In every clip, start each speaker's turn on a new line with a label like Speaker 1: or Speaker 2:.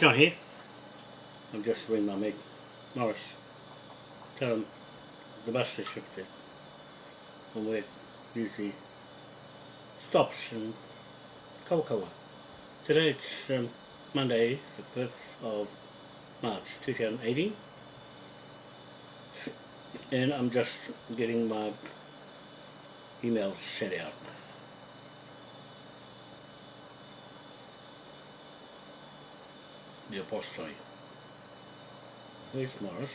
Speaker 1: John here. I'm just ringing my mate, Morris. Tell him the bus has shifted And where it usually stops in Kawakawa. Today it's um, Monday, the 5th of March 2018 and I'm just getting my emails sent out. The apostolate. Where's Morris?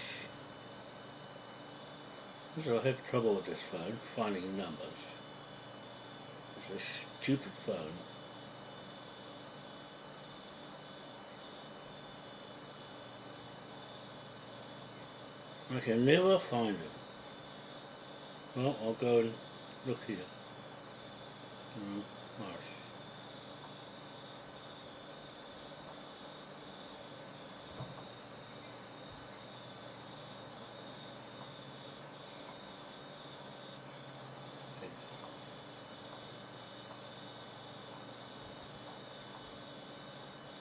Speaker 1: I have trouble with this phone, finding numbers. It's a stupid phone. I can never find it. Well, I'll go and look here. Mm, Mars.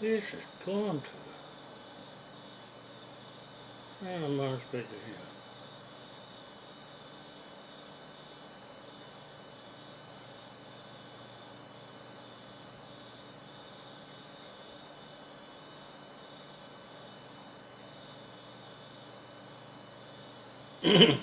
Speaker 1: Where's is gone to? Mars Baker here.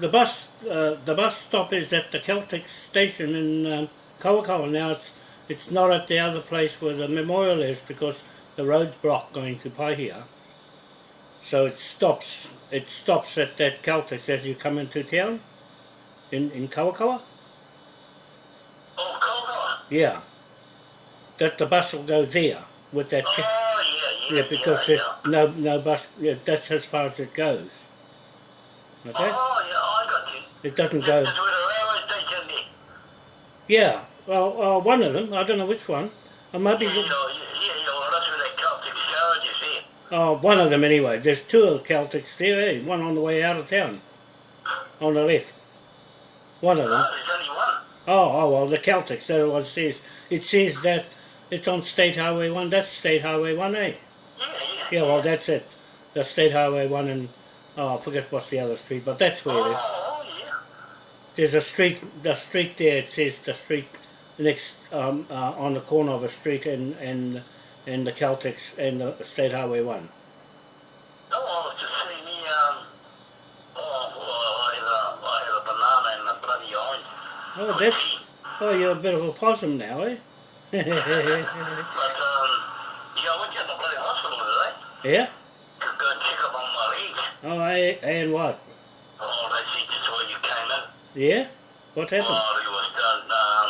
Speaker 1: The bus, uh, the bus stop is at the Caltex station in um, Kawakawa. Now it's it's not at the other place where the memorial is because the road's blocked going to Paihia. So it stops. It stops at that Caltex as you come into town in in Kawakawa.
Speaker 2: Oh, Kawakawa.
Speaker 1: Yeah. That the bus will go there with that.
Speaker 2: Oh, yeah,
Speaker 1: because there's no no bus. Yeah, that's as far as it goes. Okay.
Speaker 2: Oh, yeah, I got you.
Speaker 1: It doesn't go.
Speaker 2: where the railway station is.
Speaker 1: Yeah. Well, uh, one of them. I don't know which one.
Speaker 2: That garage is here.
Speaker 1: Oh, one of them anyway. There's two of the Caltex there, eh? One on the way out of town. On the left. One of them.
Speaker 2: there's only one.
Speaker 1: Oh, oh well, the Caltex, that's what it says. It says that it's on State Highway 1. That's State Highway 1, eh?
Speaker 2: Yeah,
Speaker 1: well, that's it. The State Highway 1 and, oh, I forget what's the other street, but that's where it is. There's a street, the street there, it says the street next, um, uh, on the corner of a street and, and, and the Caltex and the State Highway 1.
Speaker 2: Oh, I was just um, oh, well, I have a, I have a banana and a bloody orange.
Speaker 1: Oh, that's, oh, you're a bit of a possum now, eh?
Speaker 2: But, um, yeah, I went to the bloody hospital today
Speaker 1: yeah?
Speaker 2: to go and check up on my legs.
Speaker 1: Oh, and what?
Speaker 2: Oh, they see just where you came in.
Speaker 1: Yeah? What happened?
Speaker 2: Oh, it was done, um,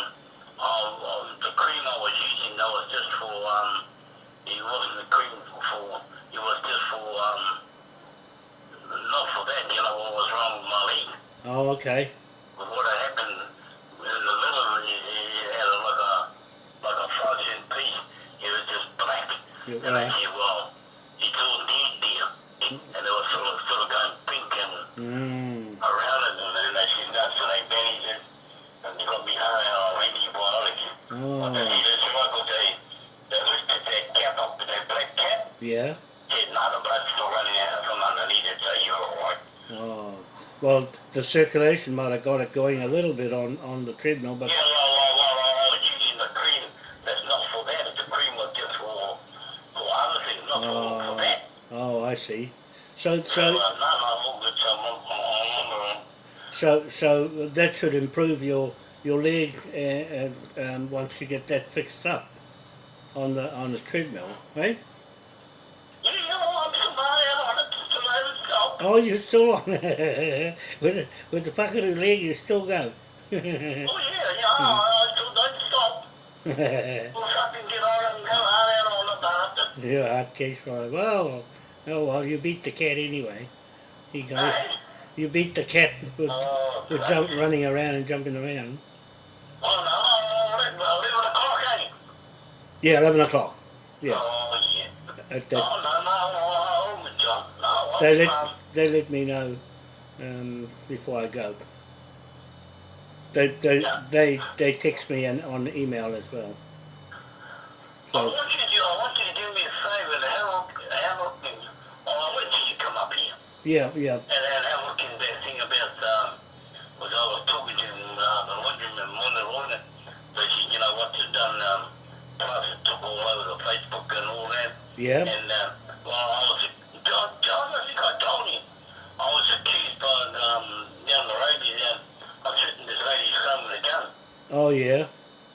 Speaker 2: oh, oh, the cream I was using, that was just for, um, it wasn't the cream for, it was just for, um, not for that, you know, what was wrong with my leg.
Speaker 1: Oh, okay.
Speaker 2: But what had happened in the middle of it, it, it had a, like a, like a frozen piece. It was just black.
Speaker 1: You-
Speaker 2: And I
Speaker 1: uh,
Speaker 2: said, well, it's all dead there. And it was sort of, sort of going pink and
Speaker 1: mm,
Speaker 2: around it, and then they said, no, so they bandaged it, and they got me high on antibiotics. But they
Speaker 1: oh,
Speaker 2: said, Michael, they, they lifted that cap up, that black cap,
Speaker 1: yeah?
Speaker 2: said, no, the blood's still running out from underneath it, so you're alright.
Speaker 1: Oh, well, the circulation might have got it going a little bit on, on the treadmill, but
Speaker 2: Yeah, well, well, well, well, using the cream that's not for that, the cream was just for, for other things, not for, for that.
Speaker 1: oh, I see. So,
Speaker 2: So,
Speaker 1: so,
Speaker 2: no, no, I'm all good, so
Speaker 1: that should improve your your leg uh, uh, um, once you get that fixed up on the on the treadmill, right? Oh, you're still on with the, with the buckaroo leg. You still go.
Speaker 2: Oh, yeah, yeah, uh, hmm. uh, I still don't stop. We'll fucking get on and go out on the bastard.
Speaker 1: yeah, hard case for it. Well, oh well, you beat the cat anyway. You go.
Speaker 2: Hey?
Speaker 1: You beat the cat with,
Speaker 2: Oh,
Speaker 1: with jump, running around and jumping around.
Speaker 2: oh, no, oh, 11 11 o'clock?
Speaker 1: Yeah, eleven o'clock. Yeah,
Speaker 2: Oh, yeah.
Speaker 1: at that.
Speaker 2: Oh, no, no, oh, oh, John.
Speaker 1: they oh, let
Speaker 2: um,
Speaker 1: they let me know um, before I go. They they
Speaker 2: Yeah.
Speaker 1: they they text me and on email as well. So.
Speaker 2: I want you to do, I want you to do me a favour and have a have a oh, I till you come up here.
Speaker 1: yeah yeah
Speaker 2: And then have a look in that thing about, um, was I was talking to uh, the laundry and Lorna, but she, you know, what they've done, um, took all over the Facebook and all that.
Speaker 1: yeah
Speaker 2: And, uh, well, I was, John, John, I think I told him, I was accused by, um, down the road here, down, of shooting this lady's son with a gun.
Speaker 1: Oh yeah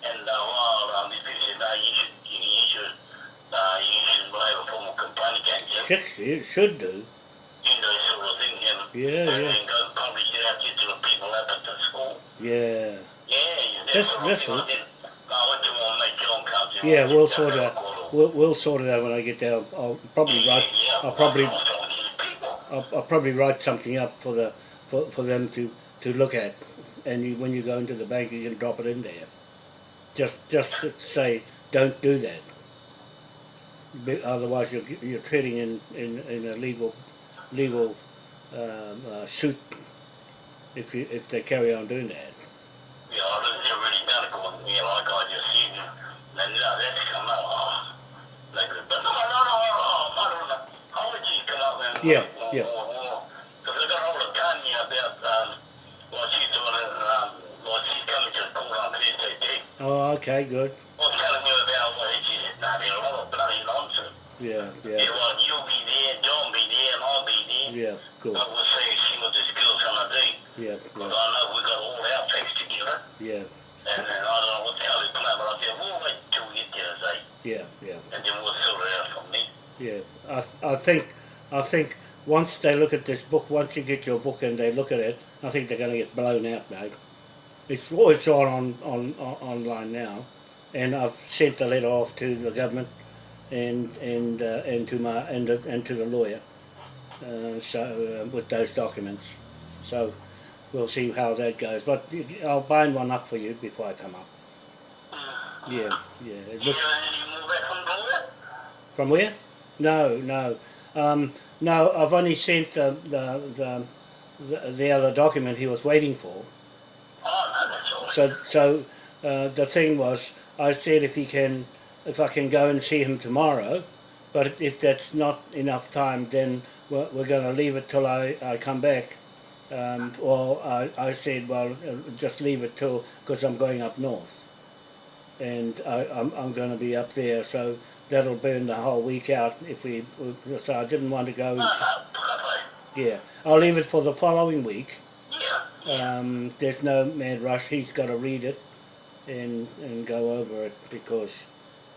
Speaker 2: And, uh, well, um, people said, no, you should, you, you should, uh, you should have a formal complaint against him.
Speaker 1: six it should do
Speaker 2: You know, sort of thing, and,
Speaker 1: Yeah,
Speaker 2: and
Speaker 1: yeah.
Speaker 2: then go publish it out to the people up at the school.
Speaker 1: yeah
Speaker 2: Yeah, you
Speaker 1: That's-
Speaker 2: what
Speaker 1: that's.
Speaker 2: I
Speaker 1: right.
Speaker 2: did. I went to my mate John comes
Speaker 1: yeah we'll sort it out
Speaker 2: have a call."
Speaker 1: we'll, we'll sort it out when I get there I'll, I'll probably write
Speaker 2: yeah,
Speaker 1: I'll probably
Speaker 2: I was talking to these people.
Speaker 1: I'll, I'll probably write something up for the for, for them to, to look at, and you, when you go into the bank, you can drop it in there. Just just to say, don't do that. Otherwise, you're you're treading in, in, in a legal legal um, uh, suit if you if they carry on doing that.
Speaker 2: Yeah, I was never really done it, going, like I just seen. And uh, that's come out. Like, but no, no, no, no, I don't know. How would you come up and
Speaker 1: Yeah, yeah.
Speaker 2: Because I got hold of Tanya about um, what she's doing, and, um, what she's coming to the court on Thursday too.
Speaker 1: Oh, okay, good.
Speaker 2: was telling me about what she said, nah, a lot of bloody nonsense.
Speaker 1: Yeah,
Speaker 2: Yeah.
Speaker 1: yeah,
Speaker 2: well, you'll be there, John be there, and I'll be there.
Speaker 1: yeah, good.
Speaker 2: But we'll see, see what this girl's gonna do.
Speaker 1: Yeah,
Speaker 2: Because
Speaker 1: yeah,
Speaker 2: I know we got all our facts together.
Speaker 1: yeah,
Speaker 2: And then I don't know what the hell he planned, but I said, we'll wait till we get there today,
Speaker 1: yeah, yeah.
Speaker 2: and then we'll sort it out from there.
Speaker 1: Yeah, I, th- I think, I think once they look at this book, once you get your book and they look at it, I think they're going to get blown out, mate. It's oh, it's all on, on, on online now, and I've sent the letter off to the government, and and uh, and to my and the, and to the lawyer, uh, so uh, with those documents, so we'll see how that goes. But I'll bind one up for you before I come up. Yeah, yeah. It looks,
Speaker 2: know any more back from
Speaker 1: from where? No, no, um, no. I've only sent the the, the the the other document he was waiting for.
Speaker 2: Oh, no.
Speaker 1: So so uh, the thing was, I said if he can, if I can go and see him tomorrow, but if that's not enough time, then we're, we're going to leave it till I, I come back. Um, or I, I said, well, uh, just leave it till because I'm going up north, and I, I'm I'm going to be up there, so that'll burn the whole week out if we. So I didn't want to go. Yeah, I'll leave it for the following week.
Speaker 2: Yeah,
Speaker 1: Um, there's no mad rush. He's got to read it and and go over it because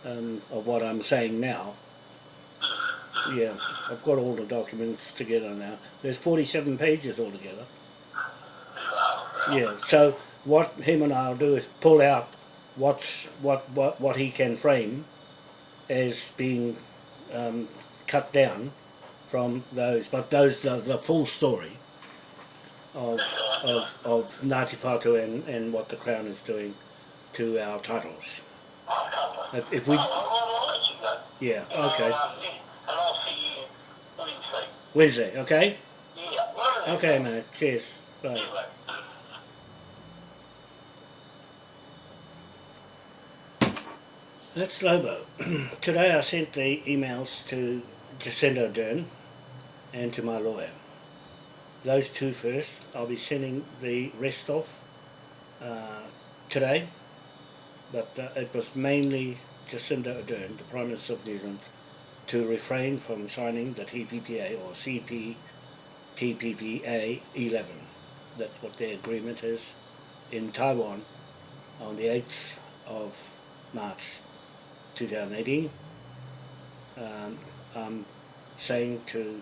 Speaker 1: um, of what I'm saying now. Yeah, I've got all the documents together now. There's 47 pages altogether. Yeah. So what him and I'll do is pull out what's what what what he can frame as being um, cut down from those, but those the, the full story of of of Ngāti Whātua and, and what the Crown is doing to our titles. If, if we, yeah, okay,
Speaker 2: Wednesday.
Speaker 1: Okay,
Speaker 2: Yeah,
Speaker 1: okay, mate. Cheers, bye. That's Lobo. Today I sent the emails to Jacinda Ardern and to my lawyer. Those two first. I'll be sending the rest off uh, today, but uh, it was mainly Jacinda Ardern, the Prime Minister of New Zealand, to refrain from signing the TPPA or CPTPPA 11. That's what their agreement is in Taiwan on the 8th of March 2018. Um, I'm saying to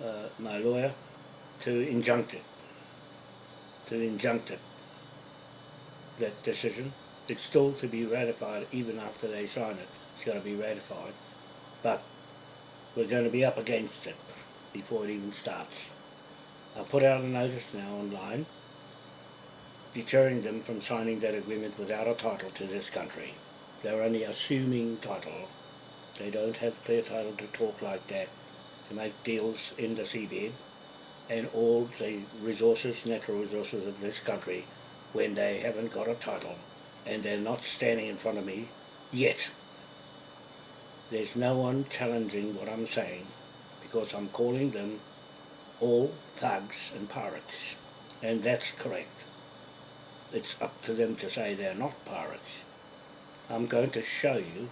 Speaker 1: uh, my lawyer to injunct it, to injunct it, that decision. It's still to be ratified even after they sign it. It's going to be ratified, but we're going to be up against it before it even starts. I put out a notice now online deterring them from signing that agreement without a title to this country. They're only assuming title. They don't have clear title to talk like that. to make deals in the seabed and all the resources, natural resources of this country when they haven't got a title and they're not standing in front of me yet. There's no one challenging what I'm saying because I'm calling them all thugs and pirates and that's correct. It's up to them to say they're not pirates. I'm going to show you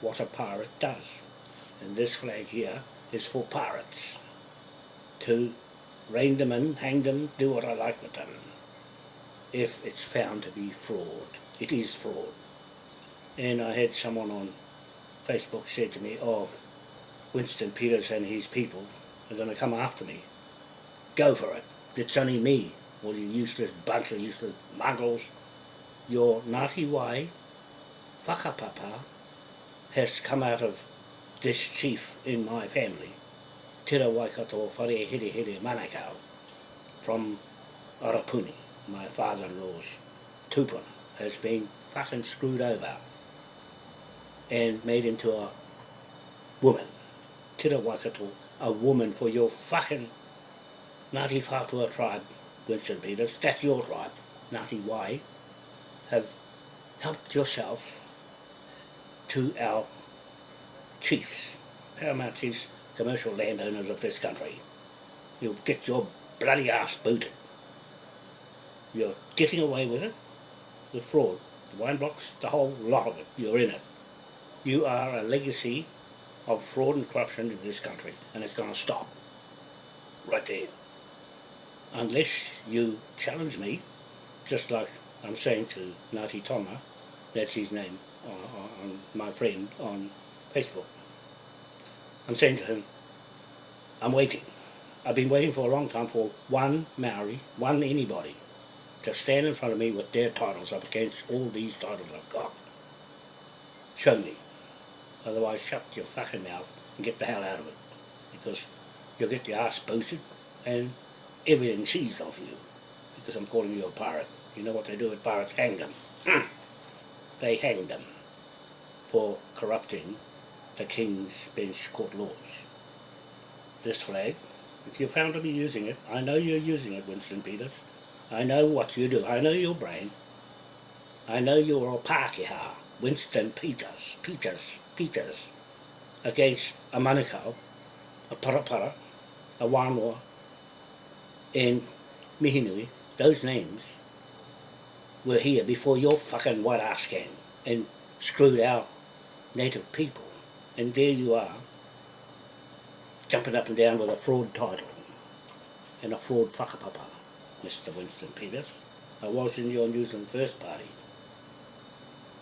Speaker 1: what a pirate does. And this flag here is for pirates. To rein them in, hang them, do what I like with them. If it's found to be fraud. It is fraud. And I had someone on Facebook said to me, oh, Winston Peters and his people are going to come after me. Go for it. It's only me, all you useless bunch of useless mongrels. Your Ngāti Wai whakapapa has come out of this chief in my family, Tira Waikato Whare Here Here manakau from Arapuni, my father-in-law's tupuna, has been fucking screwed over and made into a woman. Tira Waikato, a woman for your fucking Ngāti Whātua tribe, Winston Peters, that's your tribe, Ngāti Wai, have helped yourself to our chiefs, paramount chiefs, commercial landowners of this country. You'll get your bloody ass booted. You're getting away with it, with fraud. The wine blocks, the whole lot of it, you're in it. You are a legacy of fraud and corruption in this country, and it's going to stop right there. Unless you challenge me, just like I'm saying to Ngāti Tonga, that's his name, on, on my friend on Facebook. I'm saying to him, I'm waiting. I've been waiting for a long time for one Maori, one anybody, to stand in front of me with their titles up against all these titles I've got. Show me. Otherwise shut your fucking mouth and get the hell out of it. Because you'll get your ass boosted and everything seized off you. Because I'm calling you a pirate. You know what they do with pirates? Hang them. they hang them for corrupting the King's Bench Court laws. This flag, if you're found to be using it, I know you're using it, Winston Peters. I know what you do. I know your brain. I know you're a Pākehā, Winston Peters, Peters, Peters, against a Manukau, a Parapara, a Wānoa, and Mihinui, those names were here before your fucking white ass came and screwed our native people. And there you are, jumping up and down with a fraud title and a fraud whakapapa, Mr. Winston Peters. I was in your New Zealand First Party,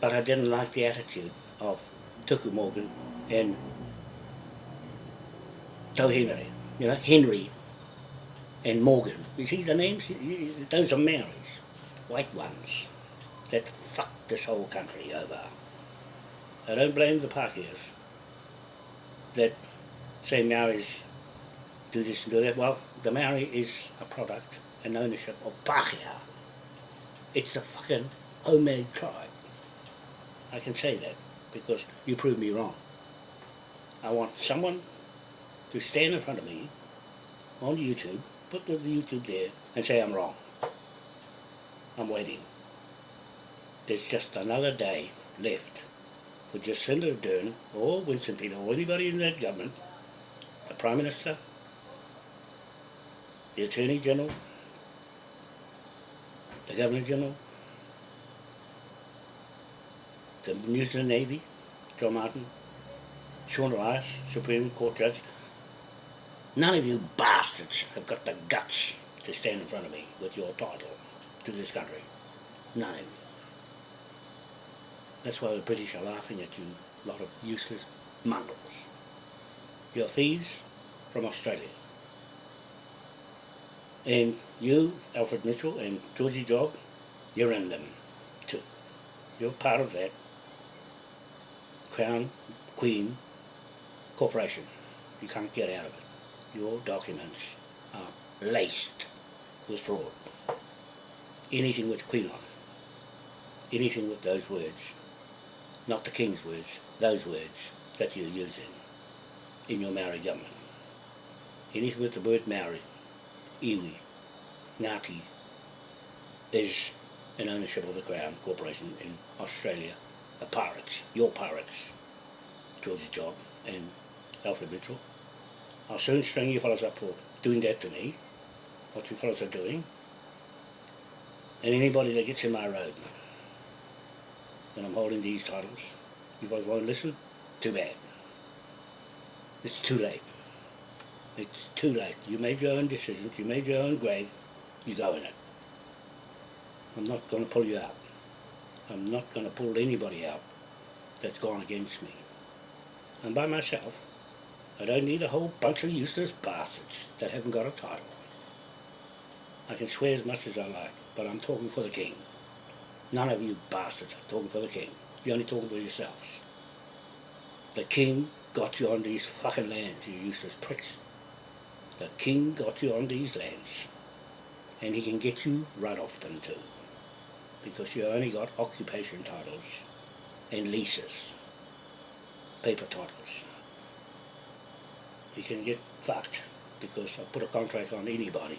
Speaker 1: but I didn't like the attitude of Tuku Morgan and Tau Henry, you know, Henry and Morgan. You see the names? Those are Maoris, white ones, that fucked this whole country over. I don't blame the Pākehās that say Maoris do this and do that. Well, the Maori is a product and ownership of Pākehā. It's a fucking homemade tribe. I can say that because you proved me wrong. I want someone to stand in front of me on YouTube, put the YouTube there and say I'm wrong. I'm waiting. There's just another day left for Jacinda Ardern or Winston Peters or anybody in that government, the Prime Minister, the Attorney General, the Governor General, the New Zealand Navy, John Martin, Sian Elias, Supreme Court Judge. None of you bastards have got the guts to stand in front of me with your title to this country. None of you. That's why the British are laughing at you, lot of useless mongrels. You're thieves from Australia. And you, Alfred Mitchell and Georgie Jog, you're in them too. You're part of that Crown Queen Corporation. You can't get out of it. Your documents are laced with fraud. Anything with Queen on it. Anything with those words not the King's words, those words that you're using in your Maori government. anything with the word Maori, iwi, Ngāti, is an ownership of the Crown Corporation in Australia. The pirates, your pirates, Georgie Job and Alfred Mitchell. I'll soon string you fellows up for doing that to me, what you fellows are doing. And anybody that gets in my road when I'm holding these titles, you guys won't listen, too bad. It's too late. It's too late. You made your own decisions, you made your own grave, you go in it. I'm not going to pull you out. I'm not going to pull anybody out that's gone against me. I'm by myself. I don't need a whole bunch of useless bastards that haven't got a title. I can swear as much as I like, but I'm talking for the king. None of you bastards are talking for the king. You're only talking for yourselves. The king got you on these fucking lands, you useless pricks. The king got you on these lands. And he can get you right off them too. Because you only got occupation titles and leases. Paper titles. You can get fucked because I put a contract on anybody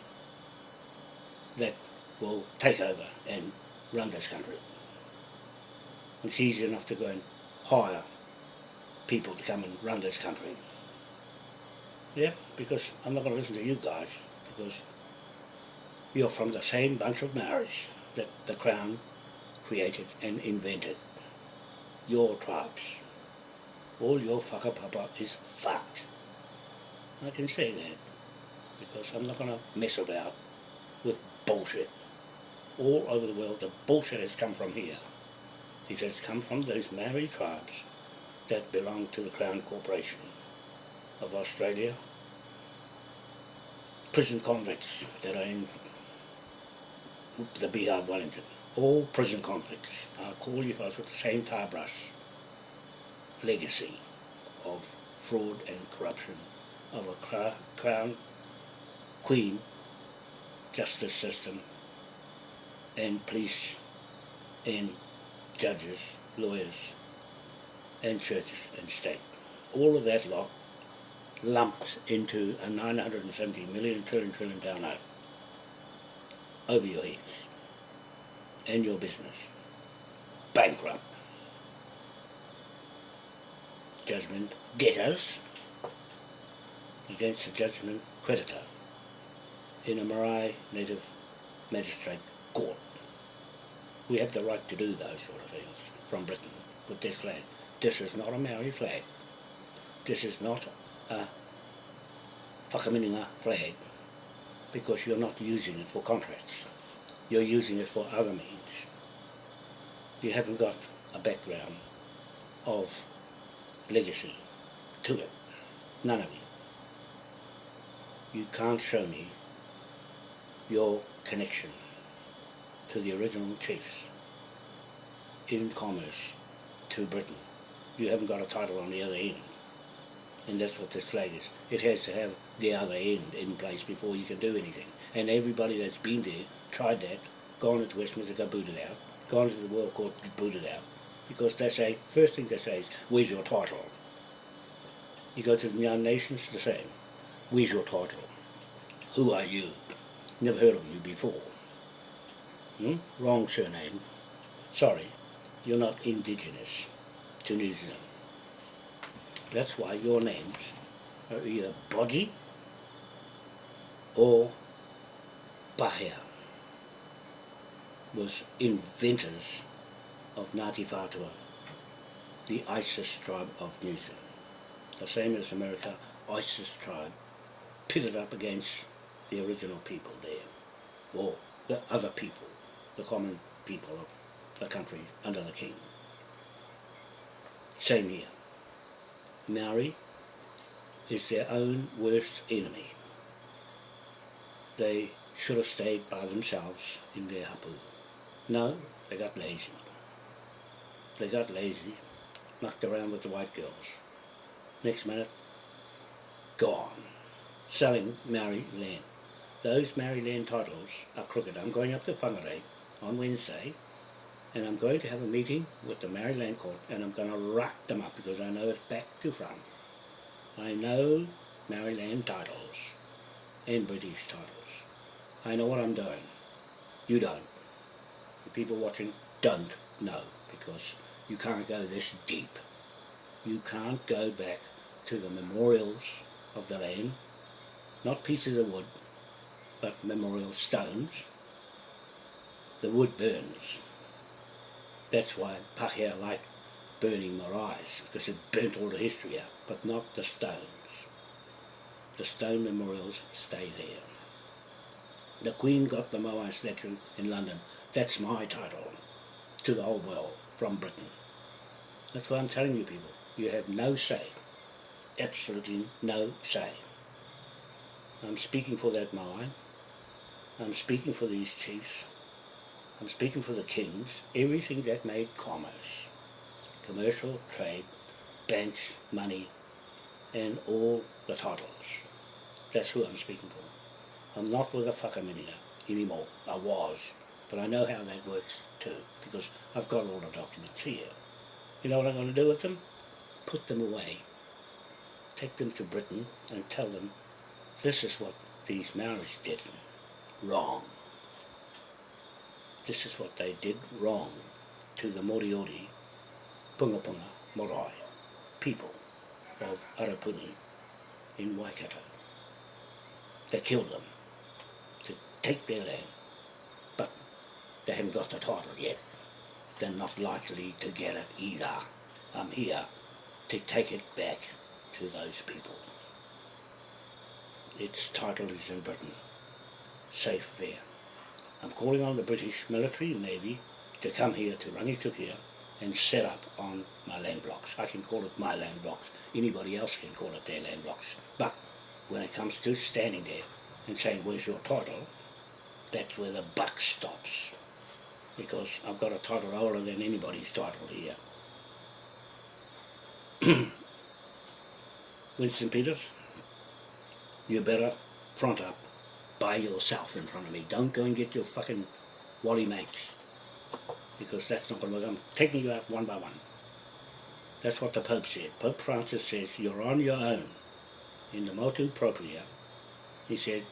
Speaker 1: that will take over and run this country. It's easy enough to go and hire people to come and run this country. Yeah, because I'm not going to listen to you guys, because you're from the same bunch of Maoris that the Crown created and invented. Your tribes. All your whakapapa is fucked. I can say that, because I'm not going to mess about with bullshit. All over the world, the bullshit has come from here. It has come from those Maori tribes that belong to the Crown Corporation of Australia. Prison convicts that are in the Beehive Wellington. All prison convicts. You folks with the same tie brush legacy of fraud and corruption of a crown, queen, justice system and police and judges, lawyers and churches and state. All of that lot lumped into a 970 million trillion trillion pound note over your heads and your business. Bankrupt. Judgment debtors against the judgment creditor in a Marae Native Magistrate Court. We have the right to do those sort of things from Britain with this flag. This is not a Maori flag. This is not a whakamininga flag because you're not using it for contracts. You're using it for other means. You haven't got a background of legacy to it. None of you. You can't show me your connection to the original chiefs in commerce to Britain you haven't got a title on the other end. And that's what this flag is. It has to have the other end in place before you can do anything. And everybody that's been there, tried that, gone into Westminster, got booted out, gone to the World Court, booted out. Because they say, first thing they say is, where's your title? You go to the United Nations, the same. Where's your title? Who are you? Never heard of you before. Hmm? Wrong surname. Sorry, you're not indigenous to New Zealand. That's why your names are either Bodgy or Pahea was inventors of Ngāti Whātua, the ISIS tribe of New Zealand. The same as America, ISIS tribe pitted up against the original people there, or the other people, the common people of the country under the king. Same here. Maori is their own worst enemy. They should have stayed by themselves in their hapu. No, they got lazy. They got lazy, mucked around with the white girls. Next minute, gone. Selling Maori land. Those Maori land titles are crooked. I'm going up to Whangarei on Wednesday and I'm going to have a meeting with the Maori Land Court and I'm going to rock them up because I know it's back to front. I know Maryland titles and British titles. I know what I'm doing. You don't. The people watching don't know because you can't go this deep. You can't go back to the memorials of the land, not pieces of wood, but memorial stones. The wood burns. That's why Pahia like burning maraes, because it burnt all the history out, but not the stones. The stone memorials stay there. The Queen got the Moai statue in London. That's my title to the whole world from Britain. That's what I'm telling you people. You have no say. Absolutely no say. I'm speaking for that Moai. I'm speaking for these chiefs. I'm speaking for the kings. Everything that made commerce. Commercial, trade, banks, money, and all the titles. That's who I'm speaking for. I'm not with a whakaminia anymore. I was. But I know how that works too, because I've got all the documents here. You know what I'm going to do with them? Put them away. Take them to Britain and tell them this is what these Maoris did wrong. This is what they did wrong to the Moriori, Punga Punga, Morai, people of Arapuni in Waikato. They killed them to take their land, but they haven't got the title yet. They're not likely to get it either. I'm here to take it back to those people. Its title is in Britain, safe there. I'm calling on the British military navy to come here to Rangitukia and set up on my land blocks. I can call it my land blocks. Anybody else can call it their land blocks. But when it comes to standing there and saying, where's your title, that's where the buck stops. Because I've got a title older than anybody's title here. Winston Peters, you better front up by yourself in front of me. Don't go and get your fucking wally mates. Because that's not going to work. I'm taking you out one by one. That's what the Pope said. Pope Francis says, you're on your own. In the motu proprio, he said,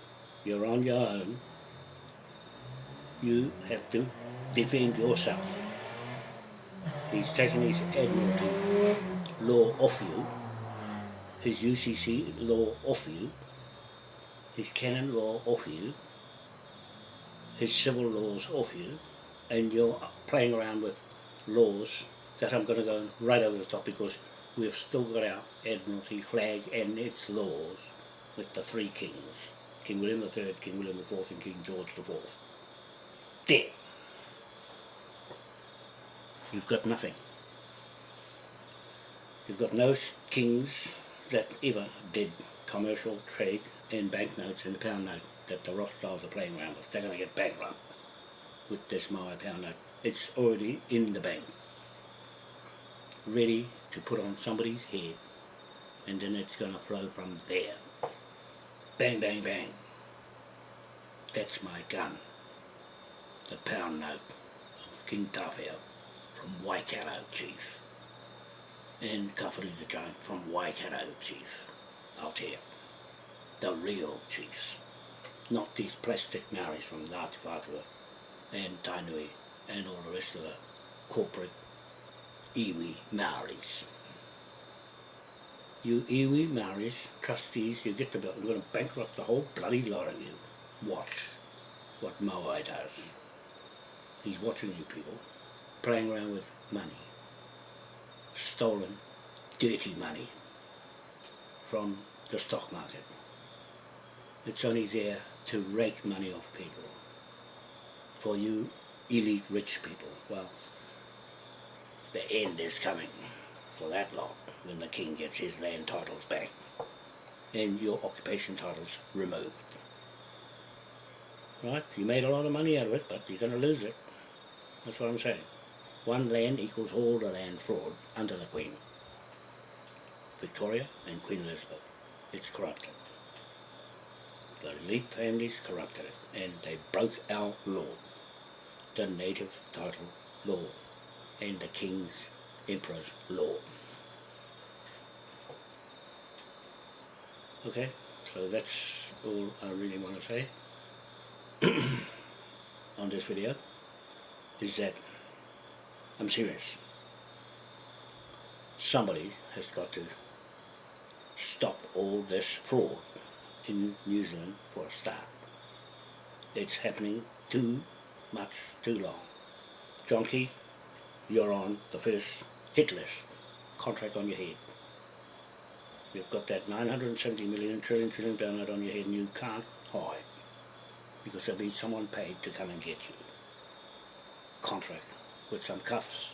Speaker 1: you're on your own. You have to defend yourself. He's taken his Admiralty law off you, his UCC law off you, his canon law off you, his civil laws off you, and you're playing around with laws that I'm going to go right over the top because we've still got our Admiralty flag and its laws with the three kings, King William III, King William IV and King George IV. There. You've got nothing. You've got no kings that ever did commercial trade in banknotes and the pound note that the Rothschilds are playing around with. They're going to get bankrupt with this Maui pound note. It's already in the bank, ready to put on somebody's head, and then it's going to flow from there. Bang, bang, bang. That's my gun. The pound note of King Tāwhiao from Waikato Chief. And Kawhiri the Giant from Waikato Chief. Aotea the real chiefs, not these plastic Maoris from Ngāti Whātua and Tainui and all the rest of the corporate iwi Maoris. You iwi Maoris, trustees, you get the bill, I'm going to bankrupt the whole bloody lot of you. Watch what Moai does. He's watching you people, playing around with money, stolen, dirty money from the stock market. It's only there to rake money off people. For you elite rich people, well, the end is coming for that lot when the king gets his land titles back and your occupation titles removed. Right? You made a lot of money out of it, but you're going to lose it. That's what I'm saying. One land equals all the land fraud under the Queen. Victoria and Queen Elizabeth. It's corrupted the elite families corrupted it and they broke our law, the native title law and the king's emperor's law. Okay, so that's all I really want to say on this video is that I'm serious. Somebody has got to stop all this fraud in New Zealand for a start. It's happening too much too long. John you're on the first hit list, contract on your head. You've got that 970 million trillion trillion donut on your head and you can't hide because there'll be someone paid to come and get you. Contract with some cuffs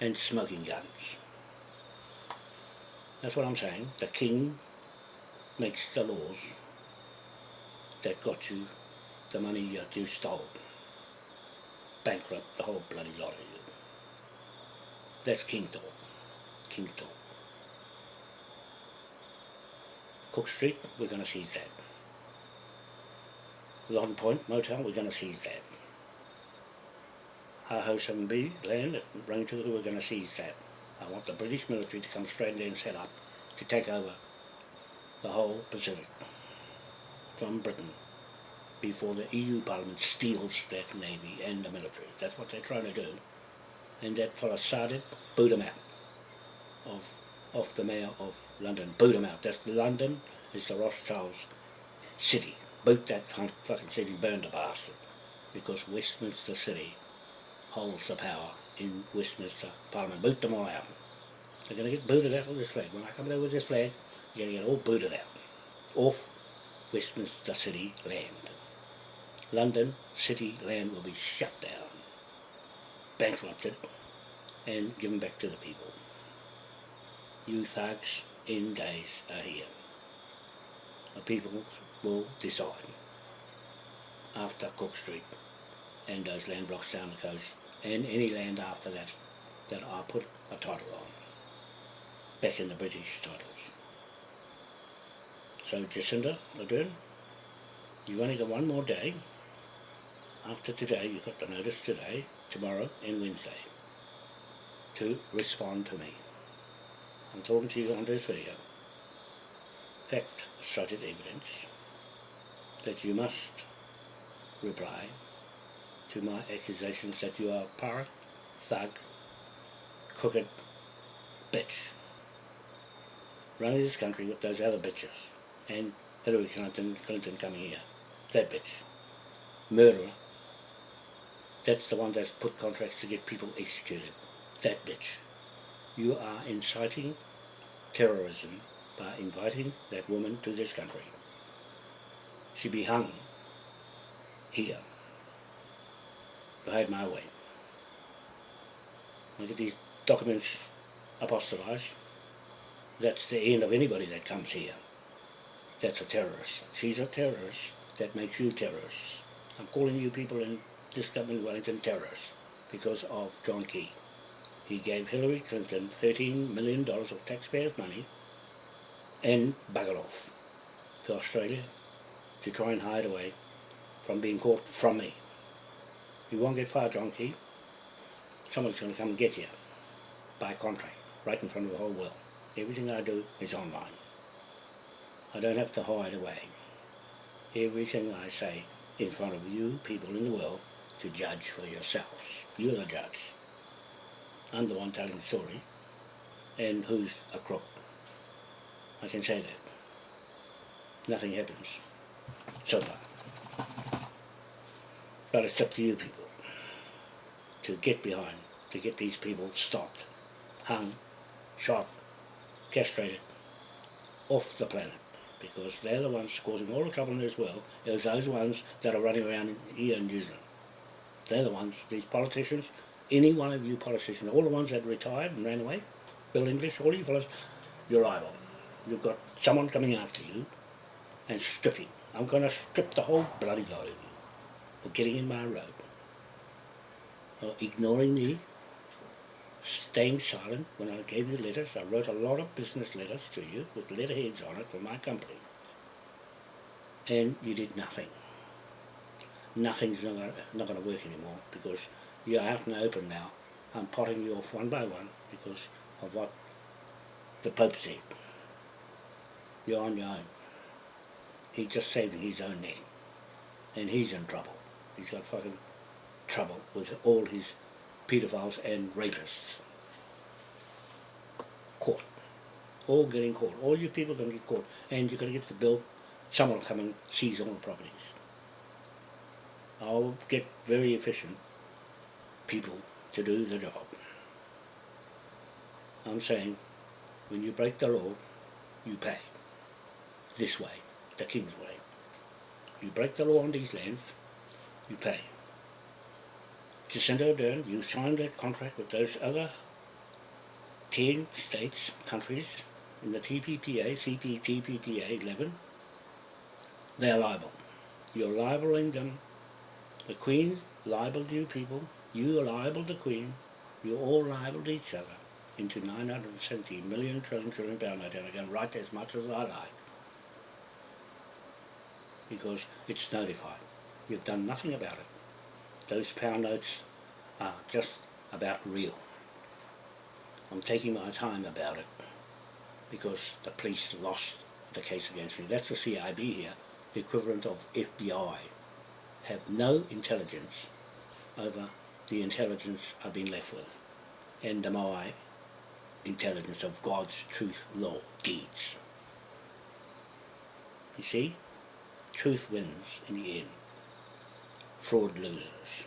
Speaker 1: and smoking guns. That's what I'm saying. The king makes the laws that got you the money that you stole. Bankrupt the whole bloody lot of you. That's king talk. King talk. Cook Street, we're going to seize that. Long Point Motel, we're going to seize that. Haho 7B land at Rangituku, we're going to seize that. I want the British military to come straight in and set up to take over the whole Pacific from Britain before the EU Parliament steals that navy and the military. That's what they're trying to do. And that fella started, boot him out of, of the mayor of London. Boot him out. That's London is the Rothschilds city. Boot that fucking city, burn the bastard. Because Westminster City holds the power in Westminster Parliament. Boot them all out. They're going to get booted out with this flag. When I come there with this flag, you're going to get all booted out. Off Westminster City land. London City land will be shut down, bankrupted, and given back to the people. You thugs in days are here. The people will decide after Cook Street and those land blocks down the coast and any land after that that I put a title on back in the British titles. So Jacinda Ardern, you've only got one more day after today, you've got the notice today, tomorrow and Wednesday to respond to me. I'm talking to you on this video. Fact, cited evidence that you must reply to my accusations that you are a pirate, thug, crooked bitch running this country with those other bitches and Hillary Clinton, Clinton coming here. That bitch. Murderer. That's the one that's put contracts to get people executed. That bitch. You are inciting terrorism by inviting that woman to this country. She be hung here if I had my way. Look at these documents apostolized. That's the end of anybody that comes here. That's a terrorist. She's a terrorist. That makes you terrorists. I'm calling you people in this government Wellington terrorists because of John Key. He gave Hillary Clinton $13 million of taxpayers' money and buggered off to Australia to try and hide away from being caught from me. You won't get far, John Key. Someone's going to come and get you by contract, right in front of the whole world. Everything I do is online. I don't have to hide away. Everything I say in front of you, people in the world, to judge for yourselves. You're the judge. I'm the one telling the story, and who's a crook. I can say that. Nothing happens so far. But it's up to you people to get behind, to get these people stopped, hung, shot, castrated, off the planet. Because they're the ones causing all the trouble in this world, is those ones that are running around here in New Zealand. They're the ones, these politicians, any one of you politicians, all the ones that retired and ran away, Bill English, all you fellas, you're liable. You've got someone coming after you and stripping. I'm going to strip the whole bloody lot of you for getting in my road. Or ignoring me, staying silent when I gave you letters. I wrote a lot of business letters to you with letterheads on it for my company. And you did nothing. Nothing's not going not to work anymore because you're out in the open now. I'm potting you off one by one because of what the Pope said. You're on your own. he's just saving his own neck. And he's in trouble. He's got fucking trouble with all his pedophiles and rapists. Caught. All getting caught. All you people are going to get caught. And you're going to get the bill. Someone will come and seize all the properties. I'll get very efficient people to do the job. I'm saying, when you break the law, you pay. This way, the king's way. You break the law on these lands, you pay. Jacinda Ardern, you signed that contract with those other 10 states, countries, in the TPPA, CPTPPA 11, they're liable. You're libeling them. The Queen libeled you people, you liable to Queen, you all libeled each other into 970 million trillion trillion pound note and I can write as much as I like because it's notified. You've done nothing about it. Those pound notes are just about real. I'm taking my time about it because the police lost the case against me. That's the CIB here, the equivalent of FBI, have no intelligence over the intelligence I've been left with and my intelligence of God's truth, law, deeds. You see, truth wins in the end. Fraud loses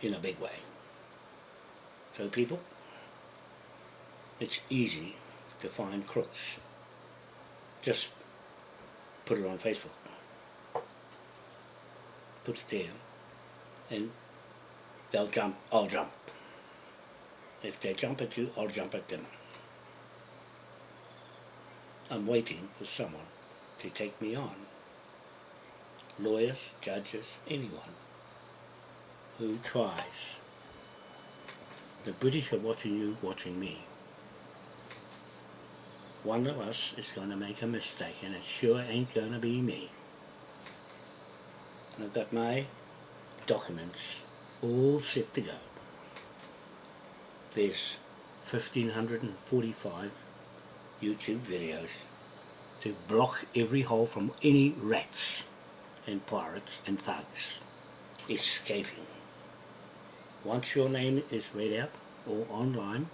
Speaker 1: in a big way. So people, it's easy to find crooks. Just put it on Facebook. Put it there and they'll jump, I'll jump. If they jump at you, I'll jump at them. I'm waiting for someone to take me on. Lawyers, judges, anyone who tries. The British are watching you, watching me. One of us is going to make a mistake and it sure ain't going to be me. I've got my documents all set to go there's 1545 YouTube videos to block every hole from any rats and pirates and thugs escaping. Once your name is read out or online,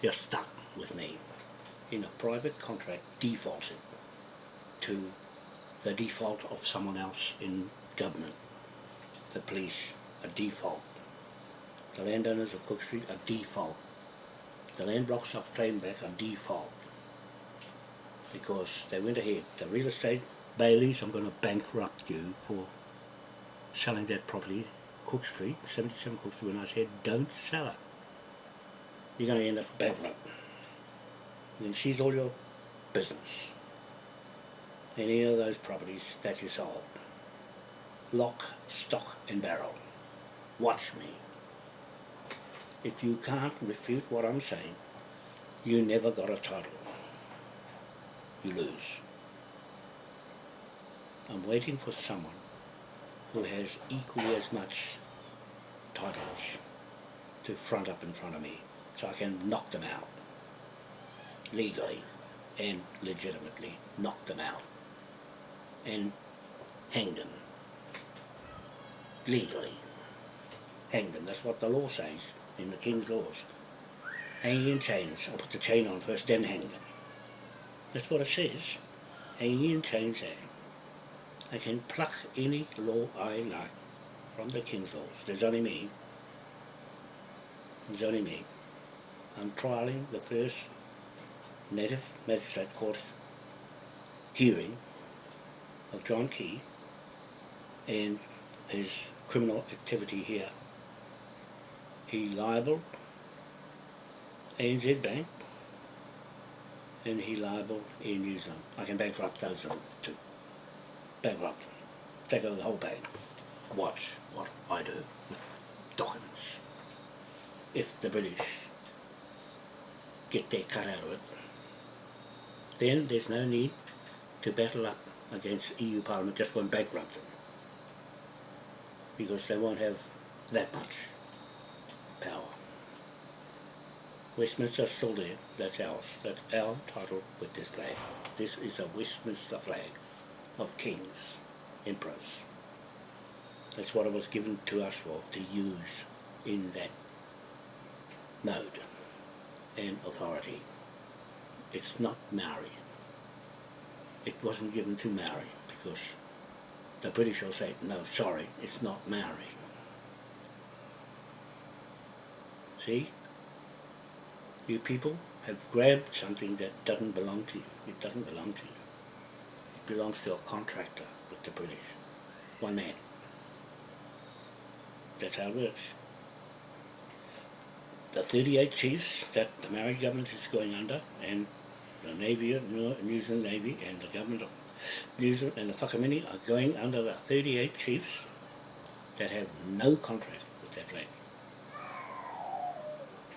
Speaker 1: you're stuck with me in a private contract defaulted to the default of someone else in government, the police, a default the landowners of Cook Street are default. The land blocks of Claimback are default. Because they went ahead. The real estate Bayleys, I'm going to bankrupt you for selling that property, Cook Street, 77 Cook Street, when I said don't sell it. You're going to end up bankrupt. Can seize all your business. Any of those properties that you sold. Lock, stock and barrel. Watch me if you can't refute what I'm saying, you never got a title. You lose. I'm waiting for someone who has equally as much titles to front up in front of me so I can knock them out legally and legitimately knock them out and hang them legally hang them that's what the law says in the King's laws. Hanging in chains. I'll put the chain on first, then hang them. That's what it says. Hanging in chains there. I can pluck any law I like from the King's laws. There's only me. There's only me. I'm trialing the first native magistrate court hearing of John Key and his criminal activity here he libeled ANZ Bank and he libeled Air New Zealand. I can bankrupt those two. Bankrupt. Take over the whole bank. Watch what I do with documents. If the British get their cut out of it, then there's no need to battle up against EU Parliament just going bankrupt them. Because they won't have that much power. Westminster still there, that's ours, that's our title with this flag. This is a Westminster flag. Of kings, emperors. That's what it was given to us for, to use in that mode and authority. It's not Maori. It wasn't given to Maori because the British will say, no, sorry, it's not Maori. See? You people have grabbed something that doesn't belong to you. It doesn't belong to you. Belongs to a contractor with the British. One man. That's how it works. The 38 chiefs that the Maori government is going under and the Navy, New Zealand Navy and the government of New Zealand and the Whakamini are going under the 38 chiefs that have no contract with that flag.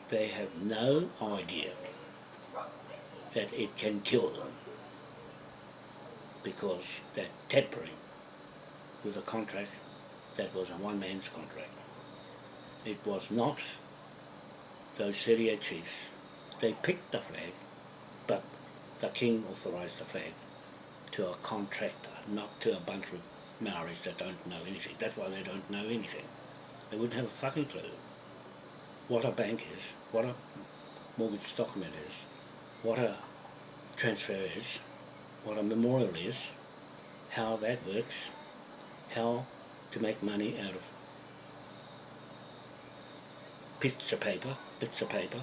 Speaker 1: They have no idea that it can kill them because they're tampering with a contract that was a one man's contract. It was not those 38 chiefs. They picked the flag, but the king authorised the flag to a contractor, not to a bunch of Maoris that don't know anything. That's why they don't know anything. They wouldn't have a fucking clue what a bank is, what a mortgage document is, what a transfer is, what a memorial is, how that works, how to make money out of bits of paper, bits of paper,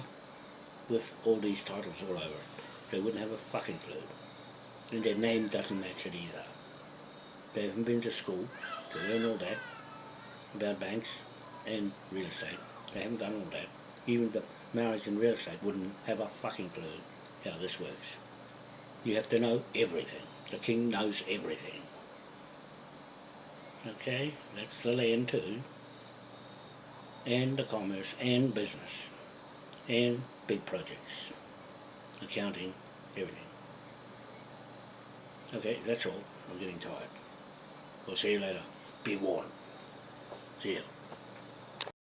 Speaker 1: with all these titles all over it. They wouldn't have a fucking clue. And their name doesn't match it either. They haven't been to school to learn all that about banks and real estate. They haven't done all that. Even the marriage and real estate wouldn't have a fucking clue how this works. You have to know everything. The king knows everything. Okay, that's the land too. And the commerce and business. And big projects. Accounting, everything. Okay, that's all. I'm getting tired. We'll see you later. Be warned. See ya.